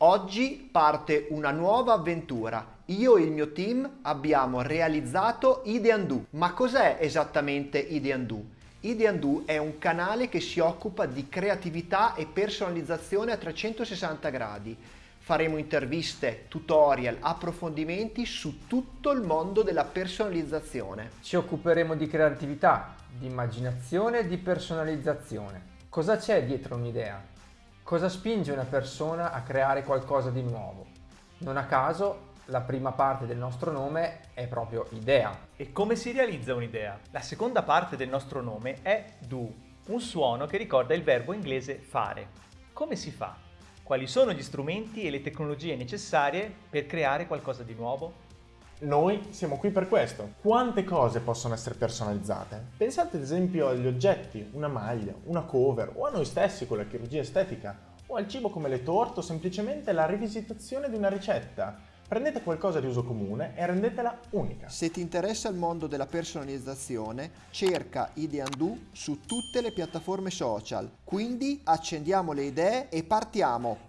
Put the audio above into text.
Oggi parte una nuova avventura. Io e il mio team abbiamo realizzato Ideando. Ma cos'è esattamente Ideando? Ideando è un canale che si occupa di creatività e personalizzazione a 360 gradi. Faremo interviste, tutorial, approfondimenti su tutto il mondo della personalizzazione. Ci occuperemo di creatività, di immaginazione e di personalizzazione. Cosa c'è dietro un'idea? Cosa spinge una persona a creare qualcosa di nuovo? Non a caso la prima parte del nostro nome è proprio idea. E come si realizza un'idea? La seconda parte del nostro nome è do, un suono che ricorda il verbo inglese fare. Come si fa? Quali sono gli strumenti e le tecnologie necessarie per creare qualcosa di nuovo? Noi siamo qui per questo. Quante cose possono essere personalizzate? Pensate ad esempio agli oggetti, una maglia, una cover o a noi stessi con la chirurgia estetica o al cibo come le torte o semplicemente la rivisitazione di una ricetta. Prendete qualcosa di uso comune e rendetela unica. Se ti interessa il mondo della personalizzazione, cerca Ideando su tutte le piattaforme social. Quindi accendiamo le idee e partiamo!